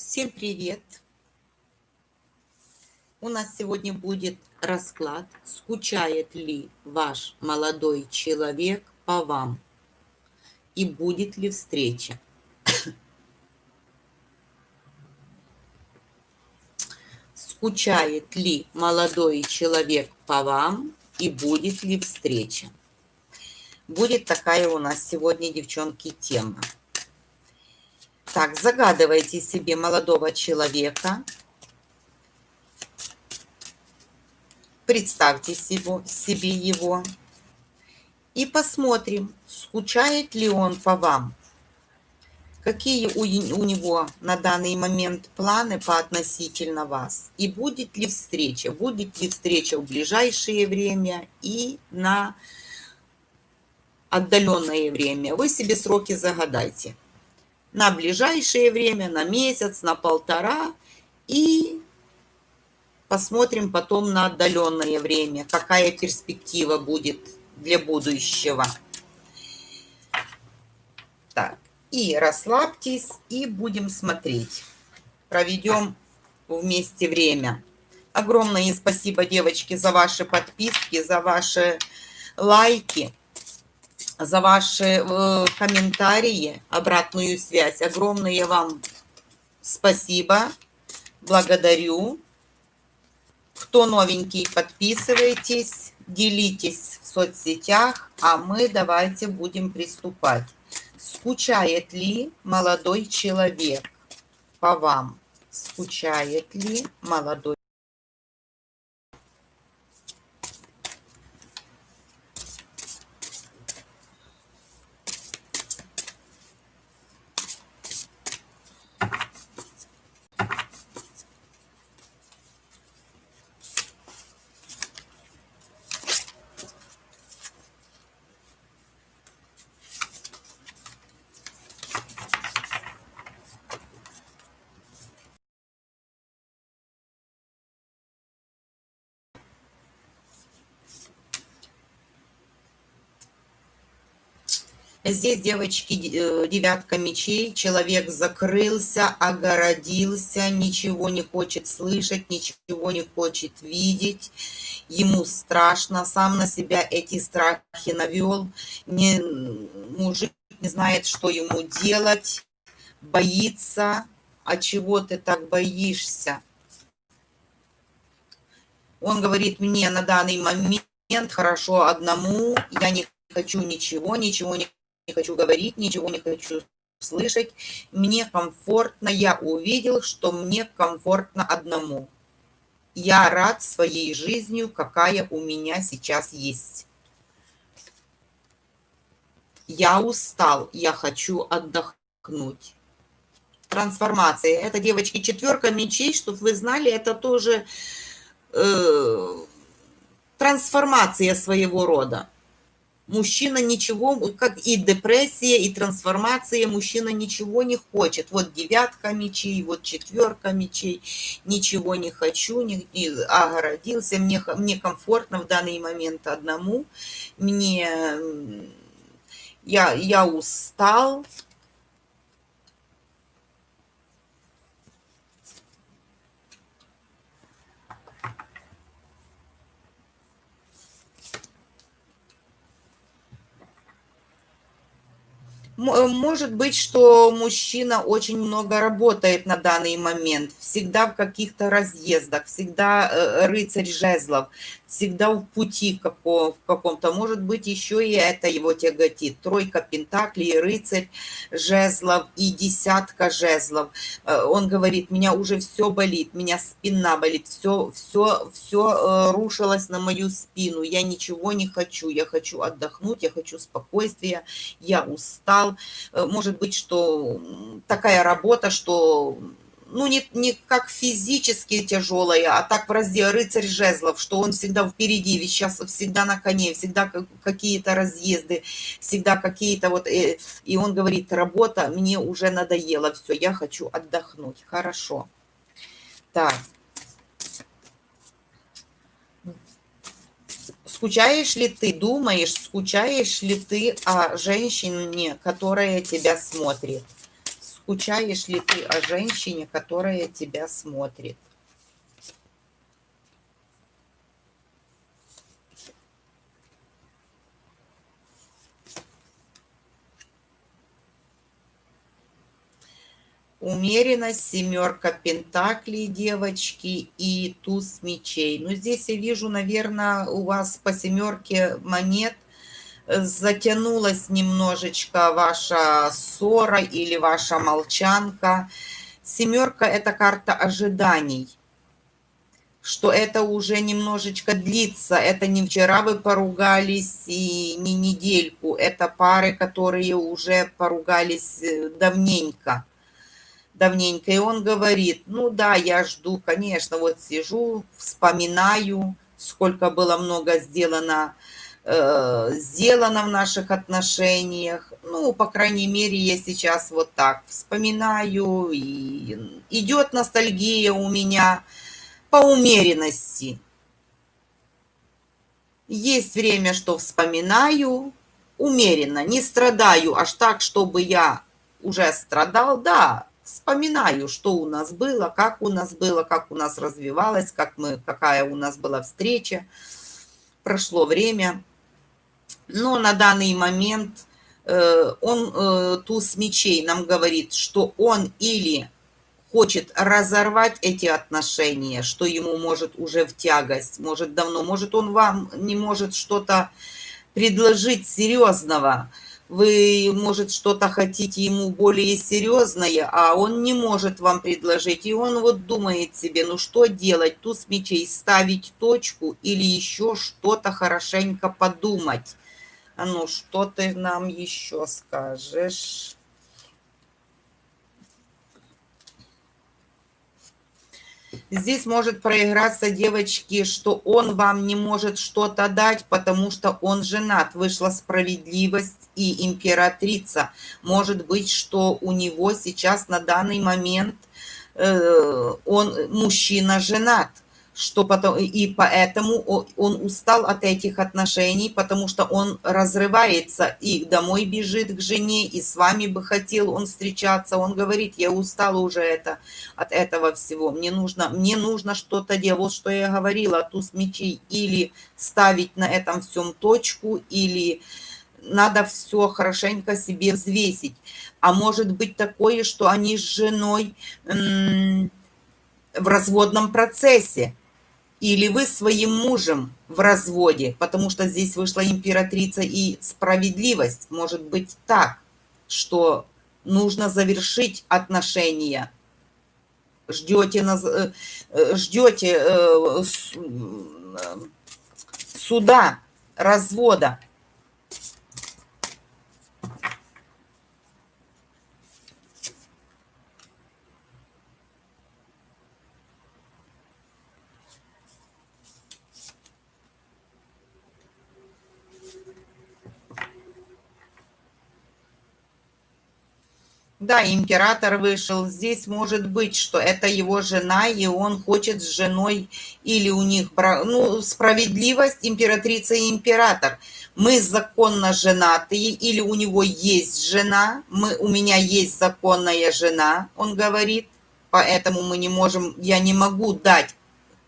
Всем привет! У нас сегодня будет расклад, скучает ли ваш молодой человек по вам и будет ли встреча. Скучает ли молодой человек по вам и будет ли встреча. Будет такая у нас сегодня, девчонки, тема. Так, загадывайте себе молодого человека. Представьте его, себе его. И посмотрим, скучает ли он по вам. Какие у, у него на данный момент планы по относительно вас? И будет ли встреча? Будет ли встреча в ближайшее время и на отдаленное время? Вы себе сроки загадайте на ближайшее время, на месяц, на полтора. И посмотрим потом на отдаленное время, какая перспектива будет для будущего. Так, и расслабьтесь, и будем смотреть. Проведем вместе время. Огромное спасибо, девочки, за ваши подписки, за ваши лайки за ваши э, комментарии, обратную связь. Огромное вам спасибо. Благодарю. Кто новенький, подписывайтесь, делитесь в соцсетях, а мы давайте будем приступать. Скучает ли молодой человек по вам? Скучает ли молодой Здесь, девочки, э, девятка мечей. Человек закрылся, огородился, ничего не хочет слышать, ничего не хочет видеть. Ему страшно, сам на себя эти страхи навел. Не, мужик не знает, что ему делать, боится. А чего ты так боишься? Он говорит мне на данный момент хорошо одному, я не хочу ничего, ничего не не хочу говорить, ничего не хочу слышать. Мне комфортно, я увидел, что мне комфортно одному. Я рад своей жизнью, какая у меня сейчас есть. Я устал, я хочу отдохнуть. Трансформация. Это, девочки, четверка мечей, чтобы вы знали, это тоже э, трансформация своего рода мужчина ничего, как и депрессия, и трансформация, мужчина ничего не хочет. Вот девятка мечей, вот четверка мечей, ничего не хочу, не, не, огородился, мне, мне комфортно в данный момент одному, мне, я, я устал, может быть, что мужчина очень много работает на данный момент, всегда в каких-то разъездах, всегда э, рыцарь жезлов, всегда в пути в каком-то. Может быть, еще и это его тяготит. Тройка пентаклей, рыцарь жезлов и десятка жезлов. Э, он говорит, меня уже все болит, меня спина болит, все, все, все рушилось на мою спину. Я ничего не хочу, я хочу отдохнуть, я хочу спокойствия, я устал Э, может быть, что такая работа, что ну, не, не как физически тяжелая, а так в разделе рыцарь жезлов, что он всегда впереди, ведь сейчас всегда на коне, всегда какие-то разъезды, всегда какие-то вот... Э, и он говорит, работа мне уже надоела, все, я хочу отдохнуть. Хорошо. Так. Скучаешь ли ты, думаешь, скучаешь ли ты о женщине, которая тебя смотрит? Скучаешь ли ты о женщине, которая тебя смотрит? Умеренность, семерка пентаклей, девочки, и туз мечей. Ну, здесь я вижу, наверное, у вас по семерке монет затянулась немножечко ваша ссора или ваша молчанка. Семерка – это карта ожиданий что это уже немножечко длится. Это не вчера вы поругались и не недельку. Это пары, которые уже поругались э, давненько давненько, и он говорит, ну да, я жду, конечно, вот сижу, вспоминаю, сколько было много сделано, э, сделано в наших отношениях. Ну, по крайней мере, я сейчас вот так вспоминаю, и идет ностальгия у меня по умеренности. Есть время, что вспоминаю, умеренно, не страдаю аж так, чтобы я уже страдал, да, вспоминаю, что у нас было, как у нас было, как у нас развивалось, как мы, какая у нас была встреча. Прошло время. Но на данный момент э, он, э, туз мечей, нам говорит, что он или хочет разорвать эти отношения, что ему может уже в тягость, может давно, может он вам не может что-то предложить серьезного, вы, может, что-то хотите ему более серьезное, а он не может вам предложить. И он вот думает себе, ну что делать, туз мечей, ставить точку или еще что-то хорошенько подумать. А ну, что ты нам еще скажешь? Здесь может проиграться, девочки, что он вам не может что-то дать, потому что он женат. Вышла справедливость и императрица. Может быть, что у него сейчас на данный момент э, он мужчина женат что потом, и поэтому он устал от этих отношений, потому что он разрывается и домой бежит к жене, и с вами бы хотел он встречаться. Он говорит, я устал уже это, от этого всего, мне нужно, мне нужно что-то делать. Вот что я говорила, туз мечей, или ставить на этом всем точку, или надо все хорошенько себе взвесить. А может быть такое, что они с женой в разводном процессе, или вы своим мужем в разводе, потому что здесь вышла императрица и справедливость. Может быть так, что нужно завершить отношения. Ждете, э, э, ждете э, суда, развода. Да, император вышел. Здесь может быть, что это его жена, и он хочет с женой, или у них, ну, справедливость, императрица и император. Мы законно женатые, или у него есть жена, мы, у меня есть законная жена, он говорит, поэтому мы не можем, я не могу дать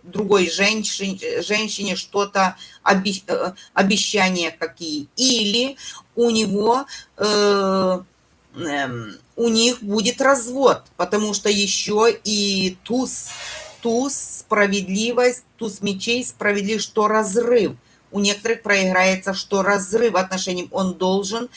другой женщине, женщине что-то, э, обещания какие. Или у него... Э, у них будет развод, потому что еще и туз, туз, справедливость, туз мечей, справедливость, что разрыв. У некоторых проиграется, что разрыв отношений он должен,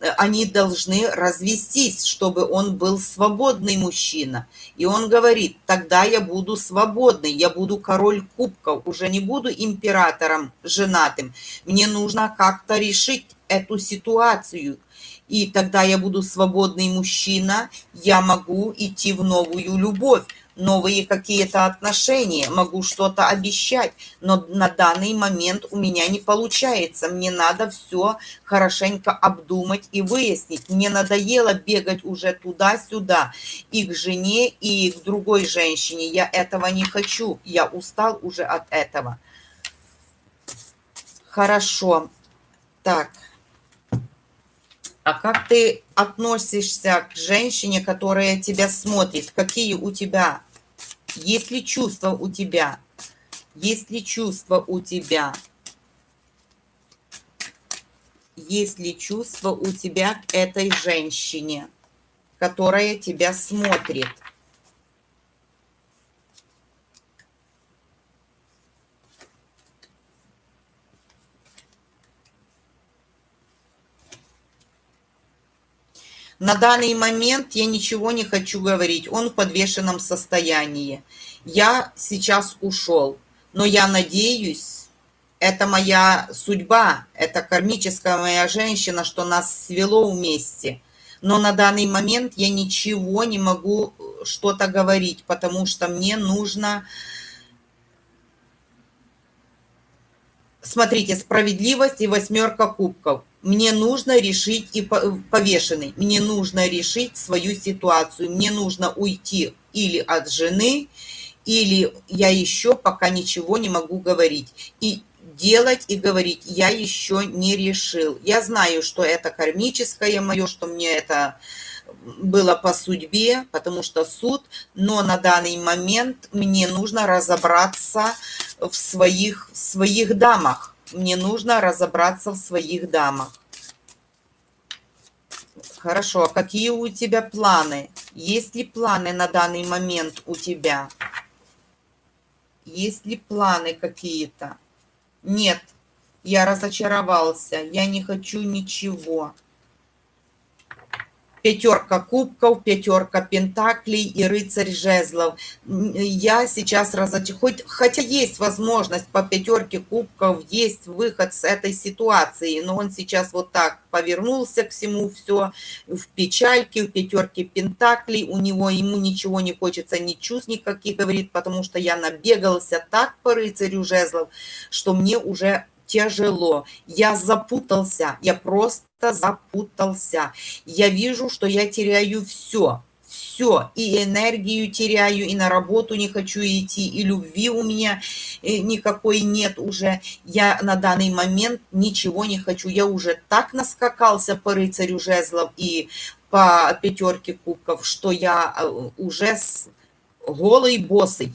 э, они должны развестись, чтобы он был свободный мужчина. И он говорит, тогда я буду свободный, я буду король кубков, уже не буду императором женатым. Мне нужно как-то решить эту ситуацию – и тогда я буду свободный мужчина, я могу идти в новую любовь, новые какие-то отношения, могу что-то обещать, но на данный момент у меня не получается. Мне надо все хорошенько обдумать и выяснить. Мне надоело бегать уже туда-сюда и к жене, и к другой женщине. Я этого не хочу. Я устал уже от этого. Хорошо. Так. А как ты относишься к женщине, которая тебя смотрит? Какие у тебя? Есть ли чувства у тебя? Есть ли чувства у тебя? Есть ли чувства у тебя к этой женщине, которая тебя смотрит? На данный момент я ничего не хочу говорить. Он в подвешенном состоянии. Я сейчас ушел. Но я надеюсь, это моя судьба, это кармическая моя женщина, что нас свело вместе. Но на данный момент я ничего не могу что-то говорить, потому что мне нужно... Смотрите, справедливость и восьмерка кубков мне нужно решить и повешенный, мне нужно решить свою ситуацию, мне нужно уйти или от жены, или я еще пока ничего не могу говорить. И делать и говорить я еще не решил. Я знаю, что это кармическое мое, что мне это было по судьбе, потому что суд, но на данный момент мне нужно разобраться в своих, в своих дамах мне нужно разобраться в своих дамах. Хорошо, а какие у тебя планы? Есть ли планы на данный момент у тебя? Есть ли планы какие-то? Нет, я разочаровался, я не хочу ничего пятерка кубков, пятерка пентаклей и рыцарь жезлов. Я сейчас разоч... Хоть, хотя есть возможность по пятерке кубков, есть выход с этой ситуации, но он сейчас вот так повернулся к всему, все в печальке, в пятерке пентаклей, у него, ему ничего не хочется, ни чувств никаких, говорит, потому что я набегался так по рыцарю жезлов, что мне уже тяжело. Я запутался, я просто запутался. Я вижу, что я теряю все, все, и энергию теряю, и на работу не хочу идти, и любви у меня э, никакой нет уже. Я на данный момент ничего не хочу. Я уже так наскакался по рыцарю жезлов и по пятерке кубков, что я э, уже с голый босый,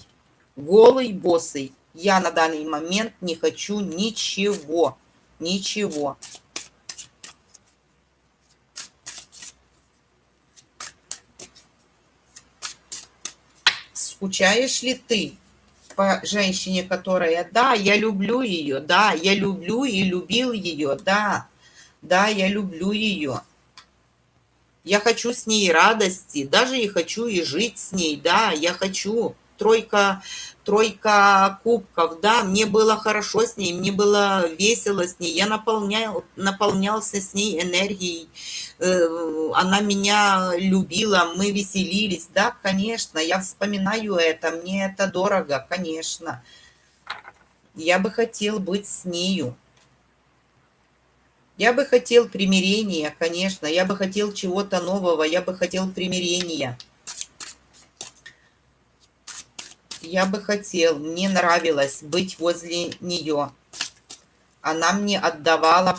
голый босый. Я на данный момент не хочу ничего. Ничего. Скучаешь ли ты по женщине, которая, да, я люблю ее, да, я люблю и любил ее, да, да, я люблю ее. Я хочу с ней радости, даже и хочу и жить с ней, да, я хочу. Тройка тройка кубков, да, мне было хорошо с ней, мне было весело с ней, я наполнял, наполнялся с ней энергией, э, она меня любила, мы веселились, да, конечно, я вспоминаю это, мне это дорого, конечно. Я бы хотел быть с нею. Я бы хотел примирения, конечно, я бы хотел чего-то нового, я бы хотел примирения. Я бы хотел, мне нравилось быть возле нее. Она мне отдавала,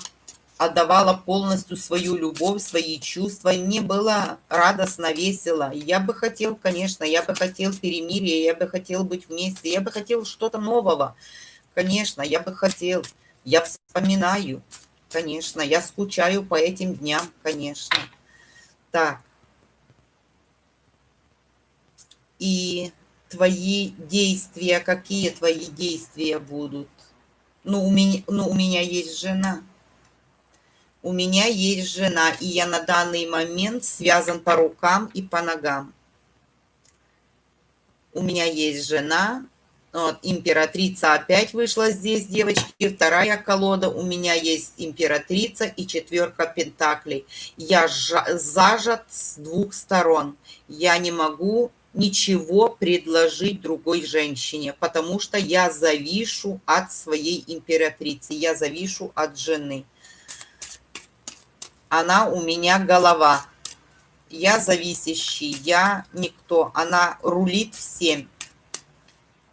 отдавала полностью свою любовь, свои чувства. Мне было радостно, весело. Я бы хотел, конечно, я бы хотел перемирия, я бы хотел быть вместе, я бы хотел что-то нового. Конечно, я бы хотел. Я вспоминаю, конечно, я скучаю по этим дням, конечно. Так. И твои действия, какие твои действия будут. Ну, у меня, ну, у меня есть жена. У меня есть жена, и я на данный момент связан по рукам и по ногам. У меня есть жена, вот, императрица опять вышла здесь, девочки. Вторая колода. У меня есть императрица и четверка пентаклей. Я зажат с двух сторон. Я не могу ничего предложить другой женщине, потому что я завишу от своей императрицы, я завишу от жены. Она у меня голова. Я зависящий, я никто. Она рулит всем.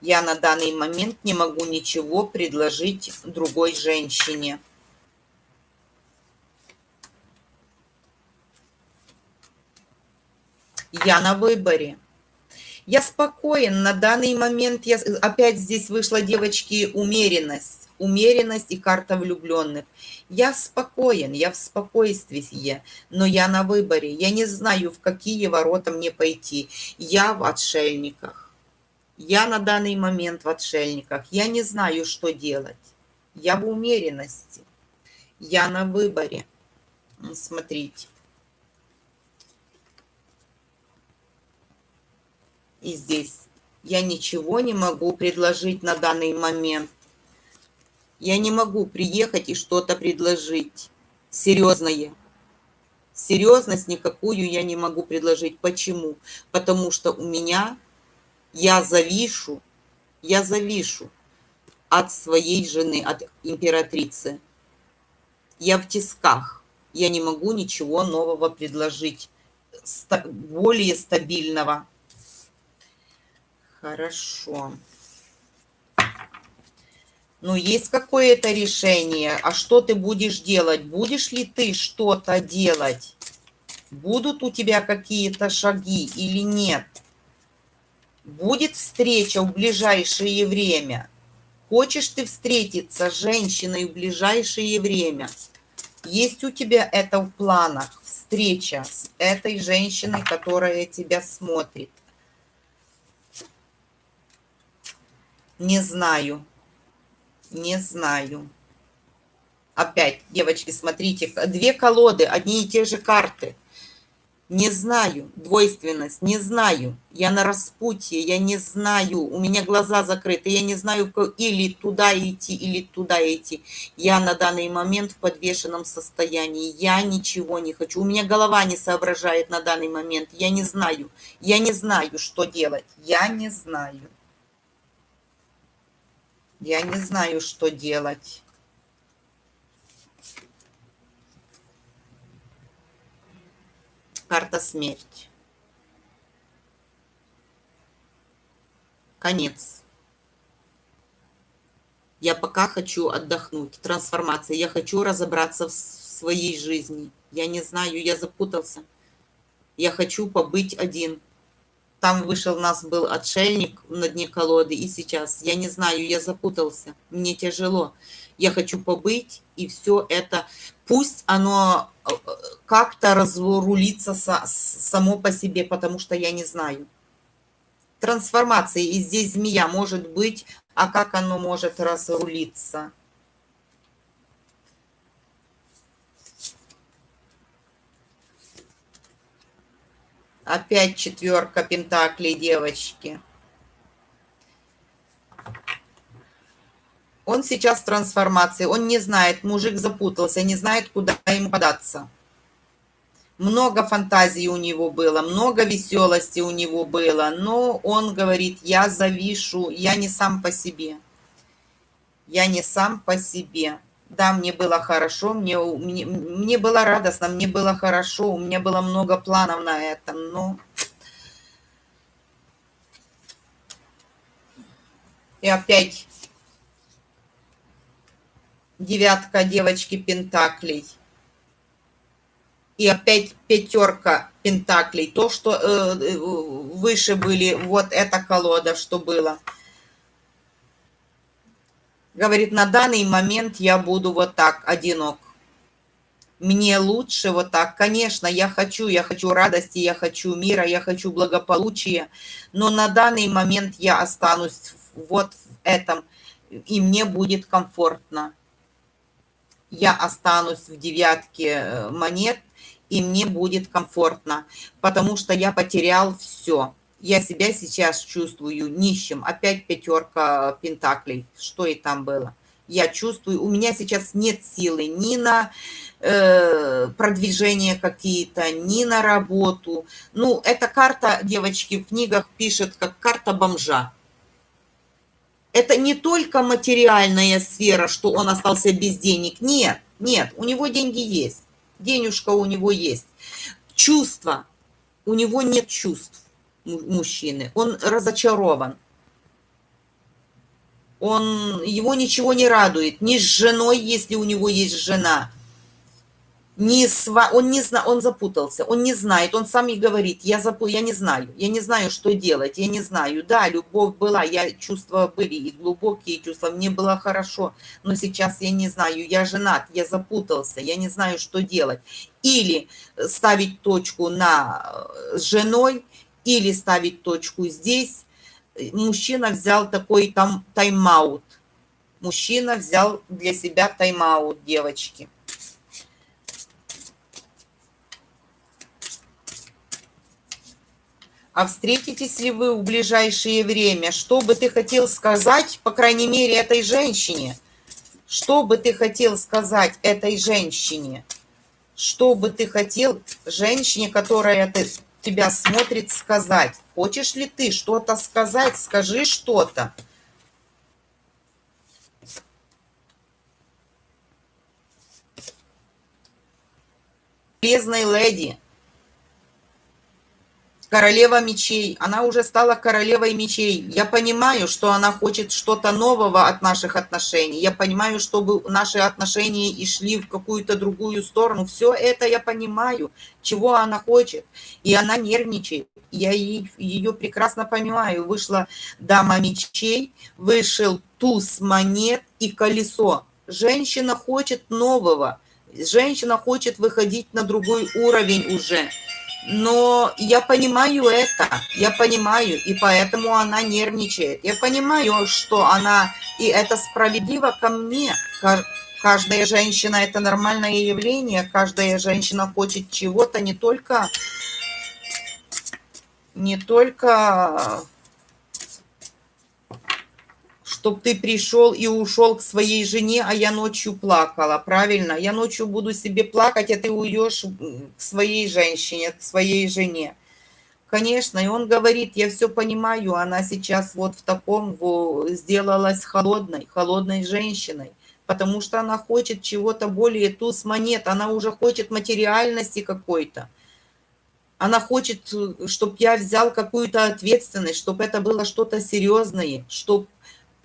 Я на данный момент не могу ничего предложить другой женщине. Я на выборе. Я спокоен. На данный момент я опять здесь вышла, девочки, умеренность. Умеренность и карта влюбленных. Я спокоен, я в спокойствии, но я на выборе. Я не знаю, в какие ворота мне пойти. Я в отшельниках. Я на данный момент в отшельниках. Я не знаю, что делать. Я в умеренности. Я на выборе. Смотрите. И здесь я ничего не могу предложить на данный момент. Я не могу приехать и что-то предложить серьезное. Серьезность никакую я не могу предложить. Почему? Потому что у меня, я завишу, я завишу от своей жены, от императрицы. Я в тисках. Я не могу ничего нового предложить, более стабильного. Хорошо. Ну, есть какое-то решение. А что ты будешь делать? Будешь ли ты что-то делать? Будут у тебя какие-то шаги или нет? Будет встреча в ближайшее время? Хочешь ты встретиться с женщиной в ближайшее время? Есть у тебя это в планах? Встреча с этой женщиной, которая тебя смотрит? Не знаю. Не знаю. Опять, девочки, смотрите, две колоды, одни и те же карты. Не знаю, двойственность, не знаю. Я на распутье, я не знаю. У меня глаза закрыты, я не знаю, или туда идти, или туда идти. Я на данный момент в подвешенном состоянии. Я ничего не хочу. У меня голова не соображает на данный момент. Я не знаю. Я не знаю, что делать. Я не знаю. Я не знаю, что делать. Карта смерть. Конец. Я пока хочу отдохнуть. Трансформация. Я хочу разобраться в своей жизни. Я не знаю, я запутался. Я хочу побыть один там вышел у нас был отшельник на дне колоды, и сейчас, я не знаю, я запутался, мне тяжело. Я хочу побыть, и все это, пусть оно э, как-то разрулится само по себе, потому что я не знаю. Трансформация, и здесь змея может быть, а как оно может разрулиться? Опять четверка пентаклей, девочки. Он сейчас в трансформации, он не знает, мужик запутался, не знает, куда ему податься. Много фантазий у него было, много веселости у него было, но он говорит, я завишу, я не сам по себе. Я не сам по себе. Да, мне было хорошо, мне, мне, мне было радостно, мне было хорошо, у меня было много планов на этом, но... И опять девятка девочки пентаклей. И опять пятерка пентаклей. То, что э, э выше были, вот эта колода, что было. Говорит, на данный момент я буду вот так, одинок. Мне лучше вот так. Конечно, я хочу, я хочу радости, я хочу мира, я хочу благополучия. Но на данный момент я останусь вот в этом, и мне будет комфортно. Я останусь в девятке э, монет, и мне будет комфортно, потому что я потерял все я себя сейчас чувствую нищим. Опять пятерка пентаклей. Что и там было. Я чувствую, у меня сейчас нет силы ни на э, продвижение какие-то, ни на работу. Ну, эта карта, девочки, в книгах пишет, как карта бомжа. Это не только материальная сфера, что он остался без денег. Нет, нет, у него деньги есть. Денежка у него есть. Чувства. У него нет чувств мужчины. Он разочарован. Он, его ничего не радует. Ни с женой, если у него есть жена. не сва... он не зна... он запутался, он не знает, он сам и говорит, я запу... я не знаю, я не знаю, что делать, я не знаю. Да, любовь была, я чувства были и глубокие чувства, мне было хорошо, но сейчас я не знаю, я женат, я запутался, я не знаю, что делать. Или ставить точку на э, с женой, или ставить точку здесь. Мужчина взял такой там тайм-аут. Мужчина взял для себя тайм-аут, девочки. а встретитесь ли вы в ближайшее время? Что бы ты хотел сказать, по крайней мере, этой женщине? Что бы ты хотел сказать этой женщине? Что бы ты хотел женщине, которая ты, тебя смотрит, сказать? Хочешь ли ты что-то сказать? Скажи что-то. Полезной леди – королева мечей. Она уже стала королевой мечей. Я понимаю, что она хочет что-то нового от наших отношений. Я понимаю, чтобы наши отношения и шли в какую-то другую сторону. Все это я понимаю, чего она хочет. И она нервничает. Я ее прекрасно понимаю. Вышла дама мечей, вышел туз монет и колесо. Женщина хочет нового. Женщина хочет выходить на другой уровень уже но я понимаю это, я понимаю, и поэтому она нервничает. Я понимаю, что она, и это справедливо ко мне. Каждая женщина – это нормальное явление, каждая женщина хочет чего-то не только, не только чтобы ты пришел и ушел к своей жене, а я ночью плакала, правильно? Я ночью буду себе плакать, а ты уйдешь к своей женщине, к своей жене. Конечно, и он говорит, я все понимаю, она сейчас вот в таком сделалась холодной, холодной женщиной, потому что она хочет чего-то более туз монет, она уже хочет материальности какой-то. Она хочет, чтобы я взял какую-то ответственность, чтобы это было что-то серьезное, чтобы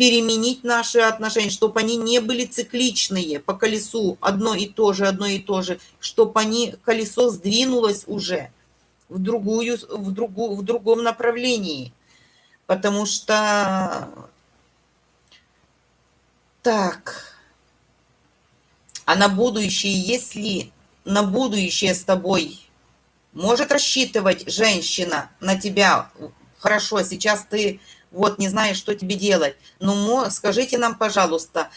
переменить наши отношения, чтобы они не были цикличные по колесу, одно и то же, одно и то же, чтобы они, колесо сдвинулось уже в, другую, в, другу, в другом направлении. Потому что... Так. А на будущее, если на будущее с тобой может рассчитывать женщина на тебя, хорошо, сейчас ты вот не знаешь, что тебе делать. Ну, скажите нам, пожалуйста,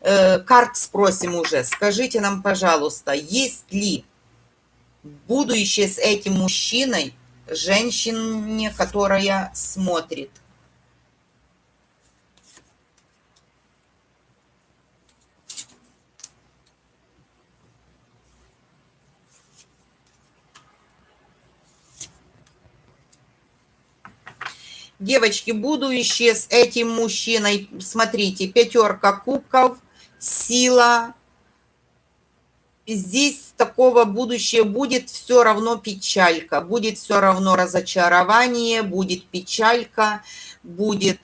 э, карт спросим уже, скажите нам, пожалуйста, есть ли будущее с этим мужчиной женщине, которая смотрит? Девочки, будущее с этим мужчиной, смотрите, пятерка кубков, сила. Здесь такого будущего будет все равно печалька, будет все равно разочарование, будет печалька, будет,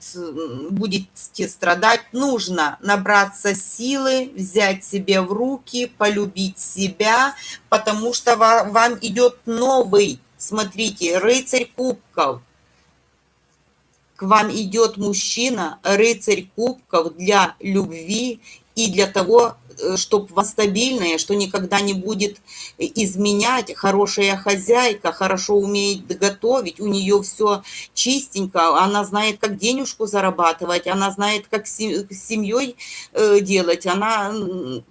будете страдать. Нужно набраться силы, взять себе в руки, полюбить себя, потому что вам идет новый, смотрите, рыцарь кубков к вам идет мужчина, рыцарь кубков для любви и для того, э, чтобы вас стабильная, что никогда не будет изменять, хорошая хозяйка, хорошо умеет готовить, у нее все чистенько, она знает, как денежку зарабатывать, она знает, как с семьей э, делать, она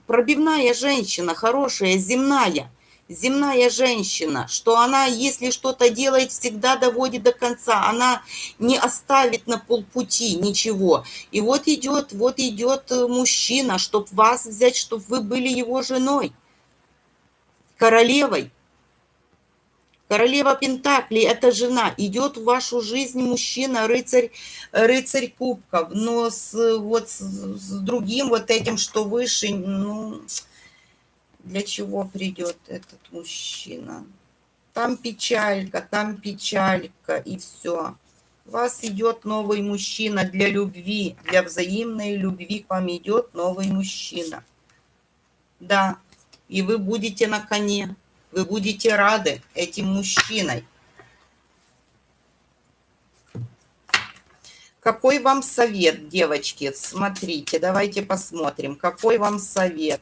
пробивная женщина, хорошая, земная земная женщина, что она, если что-то делает, всегда доводит до конца, она не оставит на полпути ничего. И вот идет, вот идет э, мужчина, чтобы вас взять, чтобы вы были его женой, королевой. Королева Пентаклей – это жена. Идет в вашу жизнь мужчина, рыцарь, рыцарь кубков. Но с, вот с, с другим вот этим, что выше, ну, для чего придет этот мужчина. Там печалька, там печалька, и все. У вас идет новый мужчина для любви, для взаимной любви к вам идет новый мужчина. Да, и вы будете на коне. Вы будете рады этим мужчиной. Какой вам совет, девочки? Смотрите, давайте посмотрим. Какой вам совет?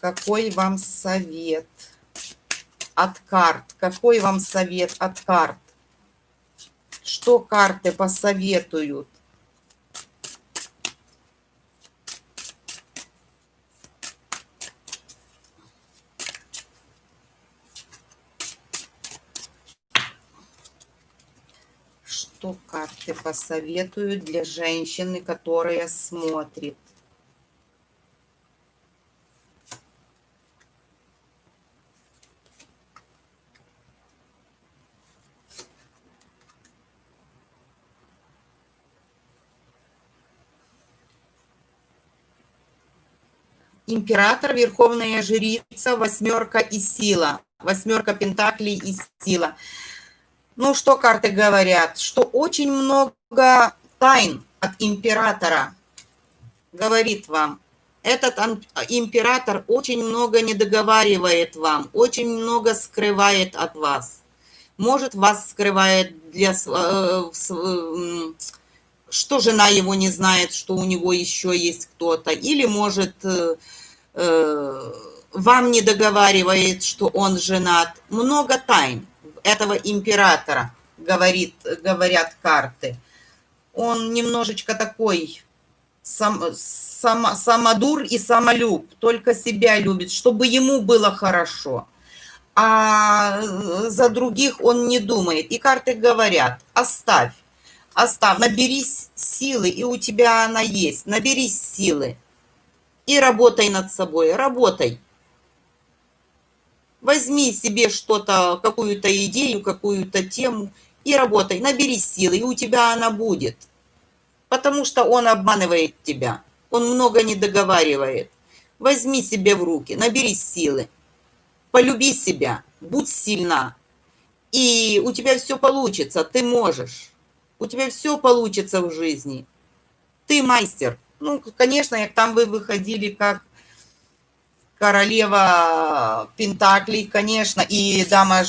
Какой вам совет от карт? Какой вам совет от карт? Что карты посоветуют? что карты посоветуют для женщины, которая смотрит? Император, Верховная Жрица, Восьмерка и Сила. Восьмерка Пентаклей и Сила. Ну, что карты говорят? Что очень много тайн от императора говорит вам. Этот император очень много не договаривает вам, очень много скрывает от вас. Может, вас скрывает для... Э, что жена его не знает, что у него еще есть кто-то. Или, может, э, э, вам не договаривает, что он женат. Много тайн этого императора, говорит, говорят карты. Он немножечко такой сам, сам, самодур и самолюб, только себя любит, чтобы ему было хорошо. А за других он не думает. И карты говорят, оставь, оставь, наберись силы, и у тебя она есть, наберись силы. И работай над собой, работай. Возьми себе что-то, какую-то идею, какую-то тему и работай, набери силы, и у тебя она будет. Потому что он обманывает тебя, он много не договаривает. Возьми себе в руки, набери силы, полюби себя, будь сильна. И у тебя все получится, ты можешь. У тебя все получится в жизни. Ты мастер. Ну, конечно, там вы выходили как королева Пентаклей, конечно, и дама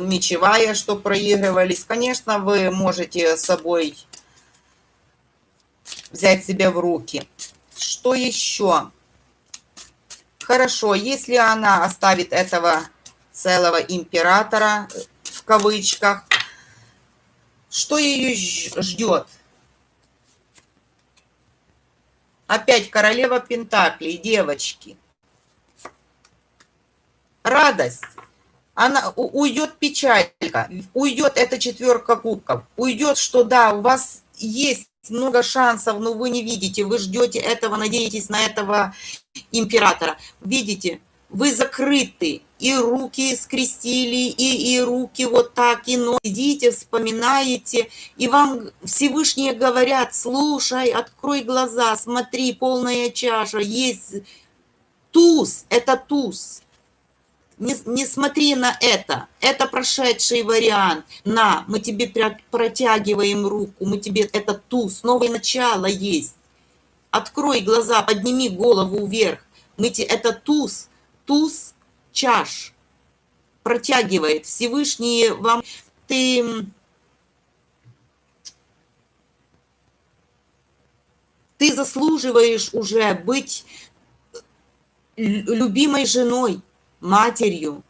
мечевая, что проигрывались. Конечно, вы можете с собой взять себя в руки. Что еще? Хорошо, если она оставит этого целого императора, в кавычках, что ее ждет? Опять королева Пентаклей, девочки – радость, она уйдет печалька, уйдет эта четверка кубков, уйдет, что да, у вас есть много шансов, но вы не видите, вы ждете этого, надеетесь на этого императора. Видите, вы закрыты, и руки скрестили, и, и руки вот так, и но сидите, вспоминаете, и вам Всевышние говорят, слушай, открой глаза, смотри, полная чаша, есть туз, это туз, не, не смотри на это, это прошедший вариант. На, мы тебе протягиваем руку, мы тебе, это туз, новое начало есть. Открой глаза, подними голову вверх. Мы тебе, это туз, туз чаш. Протягивает Всевышний вам, ты... Ты заслуживаешь уже быть любимой женой, матерью,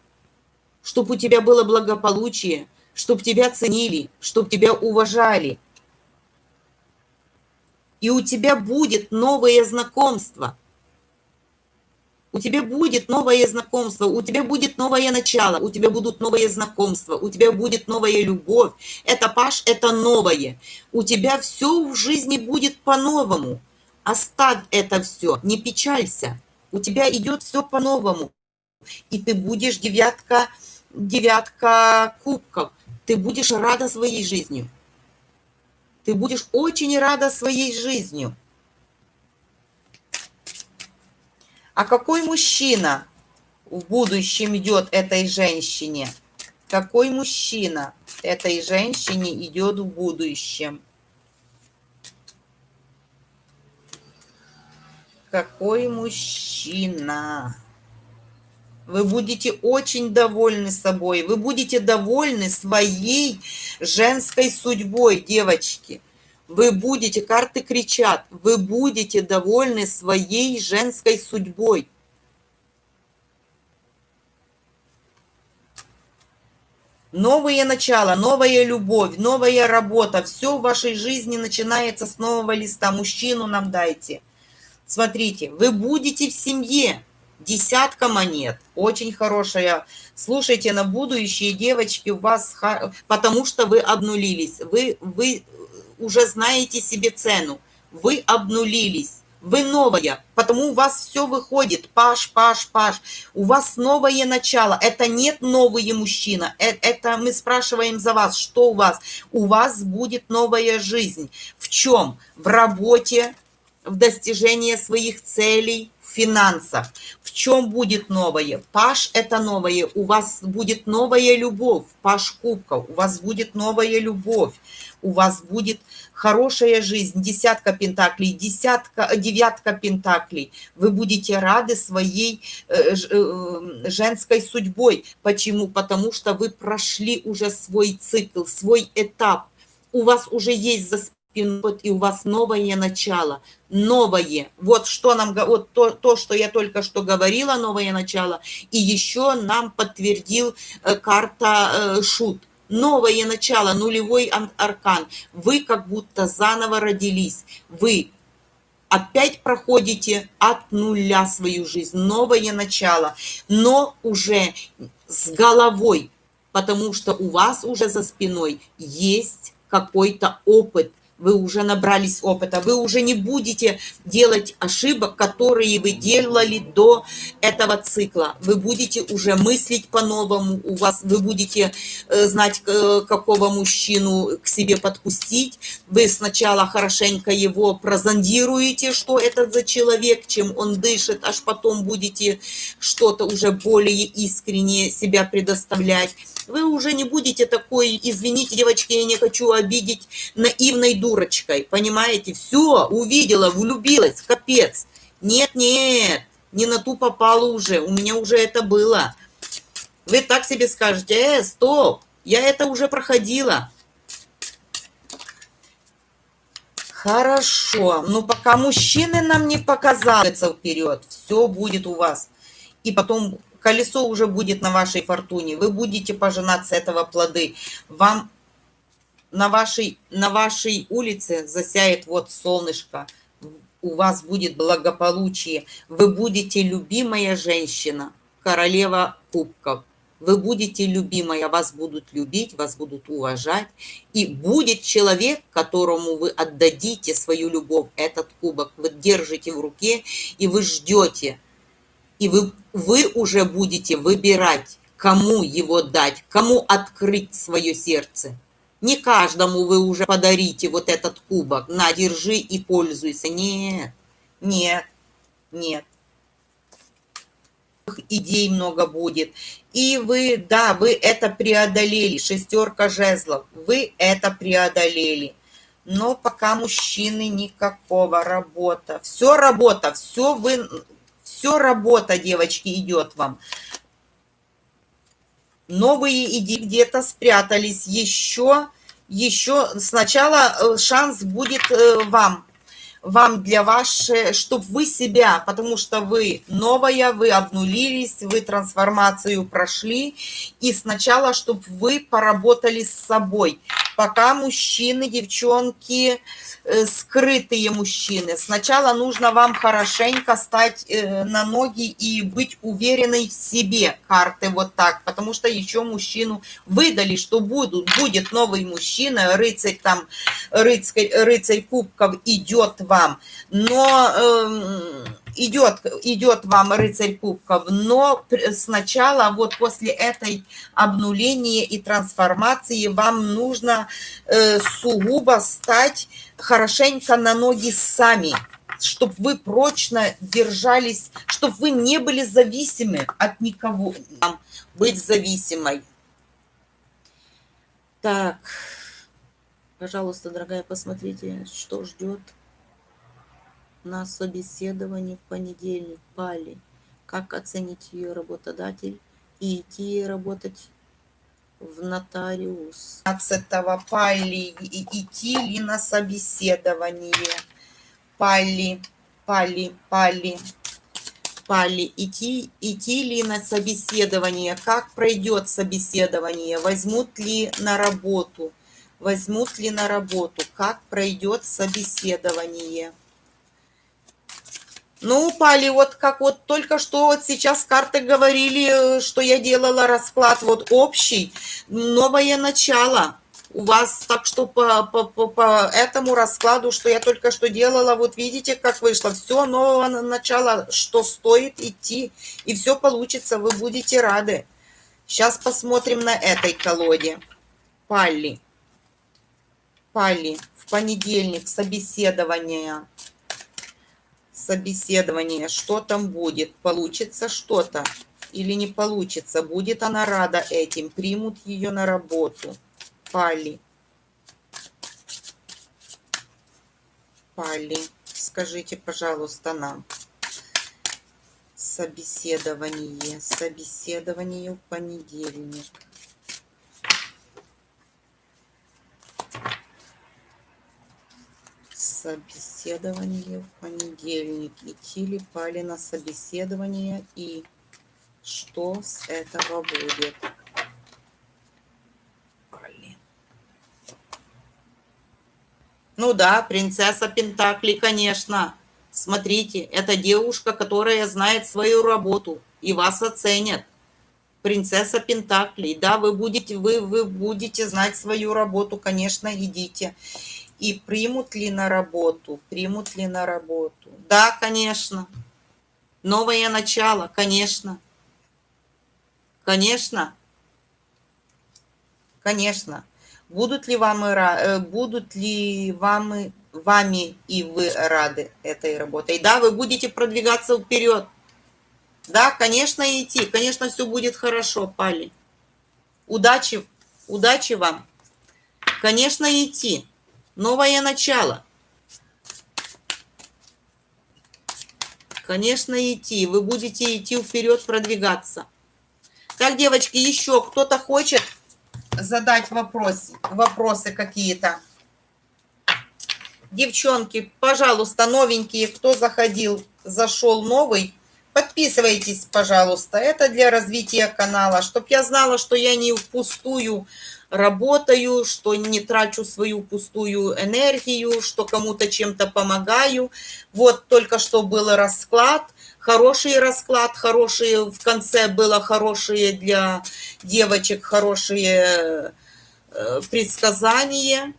чтобы у тебя было благополучие, чтобы тебя ценили, чтобы тебя уважали. И у тебя будет новое знакомство. У тебя будет новое знакомство, у тебя будет новое начало, у тебя будут новые знакомства, у тебя будет новая любовь. Это, Паш, это новое. У тебя все в жизни будет по-новому. Оставь это все, не печалься. У тебя идет все по-новому и ты будешь девятка, девятка кубков. Ты будешь рада своей жизнью. Ты будешь очень рада своей жизнью. А какой мужчина в будущем идет этой женщине? Какой мужчина этой женщине идет в будущем? какой мужчина. Вы будете очень довольны собой. Вы будете довольны своей женской судьбой, девочки. Вы будете, карты кричат, вы будете довольны своей женской судьбой. Новые начала, новая любовь, новая работа. Все в вашей жизни начинается с нового листа. Мужчину нам дайте. Смотрите, вы будете в семье. Десятка монет. Очень хорошая. Слушайте на будущее, девочки, у вас... Потому что вы обнулились. Вы, вы уже знаете себе цену. Вы обнулились. Вы новая, потому у вас все выходит. Паш, паш, паш. У вас новое начало. Это нет новый мужчина. Это, это мы спрашиваем за вас, что у вас. У вас будет новая жизнь. В чем? В работе, в достижении своих целей, в финансах. В чем будет новое? Паш – это новое. У вас будет новая любовь. Паш кубков. У вас будет новая любовь. У вас будет хорошая жизнь, десятка пентаклей, десятка, девятка пентаклей. Вы будете рады своей э, э, женской судьбой. Почему? Потому что вы прошли уже свой цикл, свой этап. У вас уже есть за спиной, и у вас новое начало, новое. Вот что нам, вот то, то, что я только что говорила, новое начало. И еще нам подтвердил э, карта Шут новое начало, нулевой аркан. Вы как будто заново родились. Вы опять проходите от нуля свою жизнь, новое начало, но уже с головой, потому что у вас уже за спиной есть какой-то опыт, вы уже набрались опыта, вы уже не будете делать ошибок, которые вы делали до этого цикла. Вы будете уже мыслить по-новому, у вас вы будете э, знать, э, какого мужчину к себе подпустить. Вы сначала хорошенько его прозондируете, что это за человек, чем он дышит, аж потом будете что-то уже более искренне себя предоставлять. Вы уже не будете такой, извините, девочки, я не хочу обидеть, наивной дурочкой, понимаете? Все, увидела, влюбилась, капец. Нет, нет, не на ту попала уже, у меня уже это было. Вы так себе скажете, э, стоп, я это уже проходила. Хорошо, но пока мужчины нам не показаются вперед, все будет у вас. И потом колесо уже будет на вашей фортуне. Вы будете пожинать этого плоды. Вам на вашей, на вашей улице засяет вот солнышко. У вас будет благополучие. Вы будете любимая женщина, королева кубков. Вы будете любимая, вас будут любить, вас будут уважать. И будет человек, которому вы отдадите свою любовь, этот кубок. Вы держите в руке, и вы ждете – и вы, вы уже будете выбирать, кому его дать, кому открыть свое сердце. Не каждому вы уже подарите вот этот кубок, на, держи и пользуйся. Нет, нет, нет. Идей много будет. И вы, да, вы это преодолели, шестерка жезлов, вы это преодолели. Но пока мужчины никакого работа. Все работа, все вы все работа, девочки, идет вам. Новые идеи где-то спрятались. Еще, еще сначала э, шанс будет э, вам вам для вашей, чтобы вы себя, потому что вы новая, вы обнулились, вы трансформацию прошли, и сначала, чтобы вы поработали с собой. Пока мужчины, девчонки, Э, скрытые мужчины. Сначала нужно вам хорошенько стать э, на ноги и быть уверенной в себе, карты вот так, потому что еще мужчину выдали, что будут, будет новый мужчина, рыцарь там, рыцарь, рыцарь кубков идет вам, но э, идет, идет вам рыцарь кубков, но сначала вот после этой обнуления и трансформации вам нужно э, сугубо стать хорошенько на ноги сами, чтобы вы прочно держались, чтобы вы не были зависимы от никого, быть зависимой. Так, пожалуйста, дорогая, посмотрите, что ждет. На собеседовании в понедельник. Пали. Как оценить ее работодатель и идти работать в нотариус. 15 Пали идти ли на собеседование? Пали, Пали, Пали, Пали, идти, идти ли на собеседование? Как пройдет собеседование? Возьмут ли на работу? Возьмут ли на работу? Как пройдет собеседование? Ну, упали, вот как вот только что вот сейчас карты говорили, э, что я делала расклад вот общий, новое начало у вас, так что по, по, по, по этому раскладу, что я только что делала, вот видите, как вышло, все нового начала, что стоит идти, и все получится, вы будете рады. Сейчас посмотрим на этой колоде. Палли. Палли, в понедельник собеседование собеседование, что там будет, получится что-то или не получится, будет она рада этим, примут ее на работу. Пали. Пали, скажите, пожалуйста, нам. Собеседование, собеседование в понедельник. Собеседование в понедельник. Идти ли пали на собеседование и что с этого будет? Блин. Ну да, принцесса Пентакли, конечно. Смотрите, это девушка, которая знает свою работу и вас оценят. Принцесса Пентаклей, да, вы будете, вы, вы будете знать свою работу, конечно, идите. И примут ли на работу? Примут ли на работу? Да, конечно. Новое начало, конечно. Конечно. Конечно. Будут ли вам, э, будут ли вам, вами и вы рады этой работой? Да, вы будете продвигаться вперед. Да, конечно, идти. Конечно, все будет хорошо, Пали. Удачи, удачи вам. Конечно, идти новое начало. Конечно, идти. Вы будете идти вперед, продвигаться. Так, девочки, еще кто-то хочет задать вопрос, вопросы какие-то? Девчонки, пожалуйста, новенькие, кто заходил, зашел новый, подписывайтесь, пожалуйста. Это для развития канала, чтобы я знала, что я не впустую работаю, что не трачу свою пустую энергию, что кому-то чем-то помогаю. Вот только что был расклад, хороший расклад, хорошие в конце было хорошие для девочек, хорошие э, предсказания.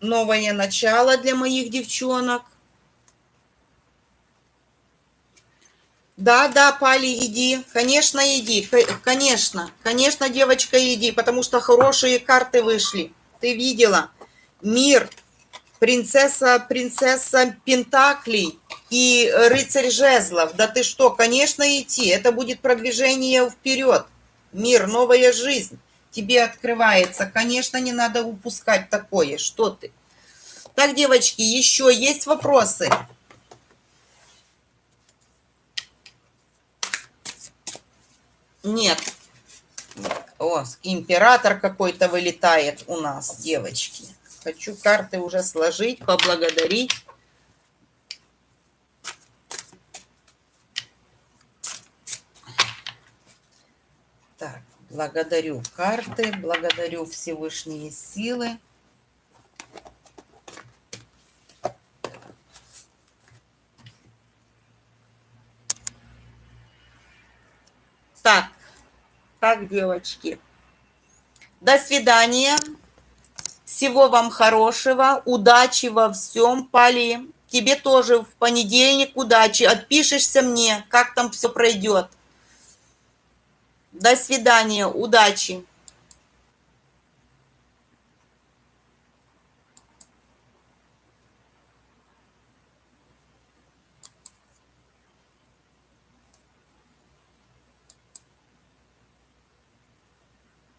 Новое начало для моих девчонок. Да, да, Пали, иди. Конечно, иди. Конечно. Конечно, девочка, иди, потому что хорошие карты вышли. Ты видела? Мир, принцесса, принцесса Пентаклей и рыцарь жезлов. Да ты что, конечно, идти. Это будет продвижение вперед. Мир, новая жизнь тебе открывается. Конечно, не надо упускать такое. Что ты? Так, девочки, еще есть вопросы? Нет. О, император какой-то вылетает у нас, девочки. Хочу карты уже сложить, поблагодарить. Так, благодарю карты, благодарю Всевышние силы. Так, так, девочки. До свидания. Всего вам хорошего. Удачи во всем, Пали. Тебе тоже в понедельник удачи. Отпишешься мне, как там все пройдет. До свидания. Удачи.